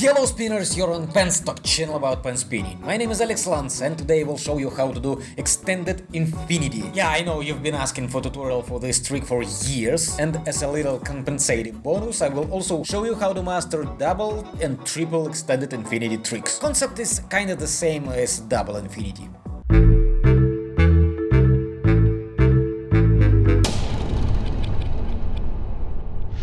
Yellow spinners, you're on Penstock channel about pen spinning. My name is Alex Lance and today I will show you how to do extended infinity. Yeah, I know you've been asking for tutorial for this trick for years and as a little compensating bonus I will also show you how to master double and triple extended infinity tricks. Concept is kinda the same as double infinity.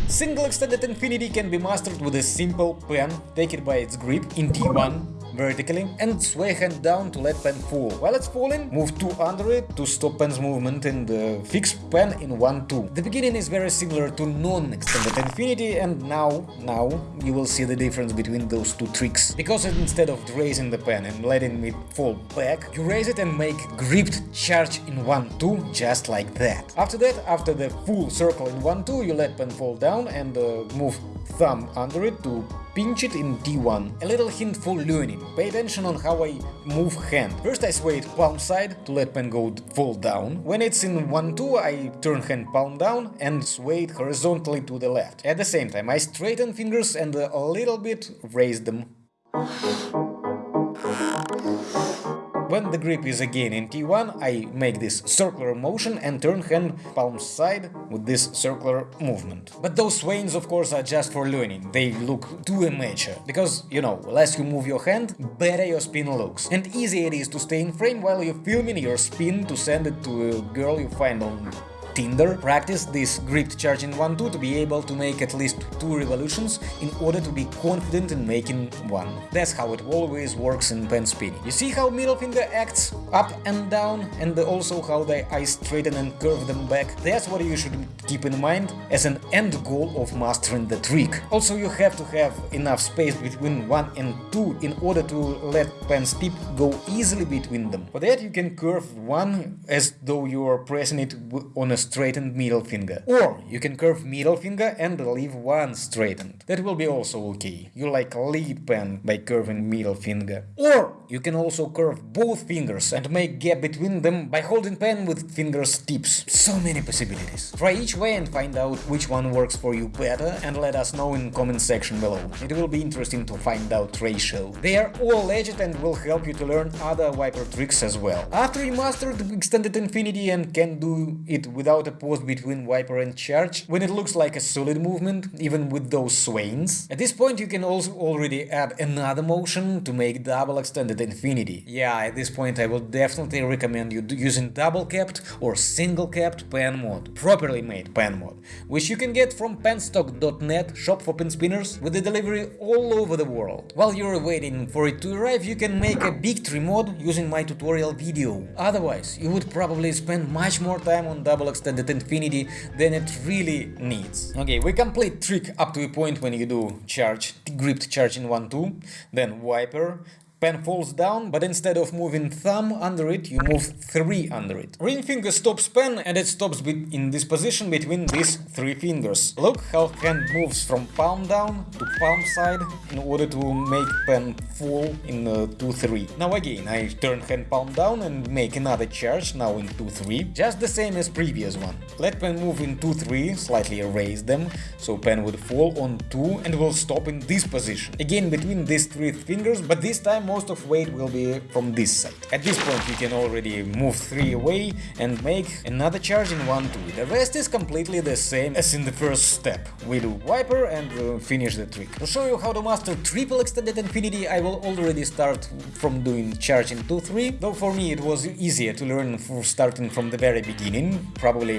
Single extended infinity can be mastered with a simple pen, take it by its grip in T1 vertically and sway hand down to let pen fall. While it's falling, move 2 under it to stop pen's movement and uh, fix pen in 1-2. The beginning is very similar to non-extended infinity and now, now you will see the difference between those two tricks. Because instead of raising the pen and letting it fall back, you raise it and make gripped charge in 1-2 just like that. After that, after the full circle in 1-2, you let pen fall down and uh, move thumb under it to pinch it in D1. A little hint for learning. Pay attention on how I move hand. First I sway it palm side to let pen go fall down. When it's in 1-2 I turn hand palm down and sway it horizontally to the left. At the same time I straighten fingers and a little bit raise them. When the grip is again in T1, I make this circular motion and turn hand palm side with this circular movement. But those swings of course are just for learning, they look too amateur, because, you know, less you move your hand, better your spin looks. And easy it is to stay in frame while you're filming your spin to send it to a girl you find on Tinder, practice this gripped charge in 1-2 to be able to make at least 2 revolutions in order to be confident in making one. That's how it always works in pen spinning. You see how middle finger acts up and down and also how the eyes straighten and curve them back? That's what you should keep in mind as an end goal of mastering the trick. Also you have to have enough space between 1 and 2 in order to let pen's tip go easily between them. For that you can curve one as though you are pressing it on a straightened middle finger. Or you can curve middle finger and leave one straightened. That will be also okay. You like lead pen by curving middle finger. Or you can also curve both fingers and make gap between them by holding pen with fingers tips. So many possibilities. Try each way and find out which one works for you better and let us know in comment section below. It will be interesting to find out ratio. They are all legit and will help you to learn other wiper tricks as well. After you master the extended infinity and can do it without without a pause between wiper and charge, when it looks like a solid movement, even with those swains. At this point you can also already add another motion to make double extended infinity. Yeah, at this point I will definitely recommend you using double capped or single capped pen mod, properly made pen mod, which you can get from penstock.net, shop for pen spinners, with the delivery all over the world. While you're waiting for it to arrive, you can make a big tree mod using my tutorial video. Otherwise, you would probably spend much more time on double extended extended infinity than it really needs. Okay, we complete trick up to a point when you do charge, gripped charge in 1-2, then wiper, pen falls down, but instead of moving thumb under it, you move 3 under it. Ring finger stops pen and it stops in this position between these three fingers. Look how hand moves from palm down to palm side in order to make pen fall in 2-3. Uh, now again, I turn hand palm down and make another charge, now in 2-3, just the same as previous one. Let pen move in 2-3, slightly raise them, so pen would fall on 2 and will stop in this position. Again between these three fingers, but this time most of weight will be from this side. At this point you can already move 3 away and make another charge in 1-2. The rest is completely the same as in the first step. We do wiper and uh, finish the trick. To show you how to master triple extended infinity I will already start from doing charge in 2-3, though for me it was easier to learn for starting from the very beginning, probably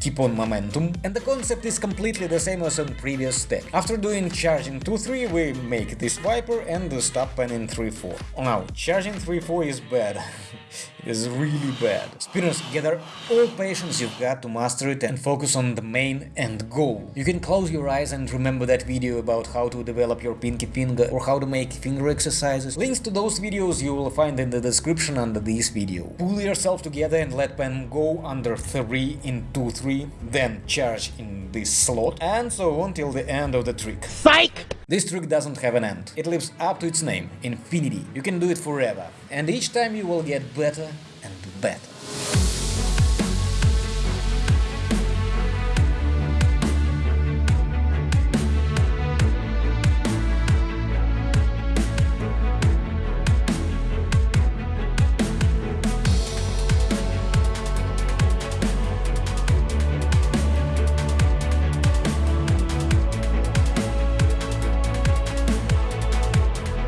keep on momentum, and the concept is completely the same as on previous step. After doing charging 2-3 we make this wiper and stop pen in 3-4. Now, charging 3-4 is bad. it is really bad. Spinners, gather all patience you've got to master it and focus on the main end goal. You can close your eyes and remember that video about how to develop your pinky finger or how to make finger exercises. Links to those videos you will find in the description under this video. Pull yourself together and let pen go under 3 in 2-3 then charge in this slot, and so on till the end of the trick. Psych! This trick doesn't have an end, it lives up to its name, infinity. You can do it forever, and each time you will get better and better.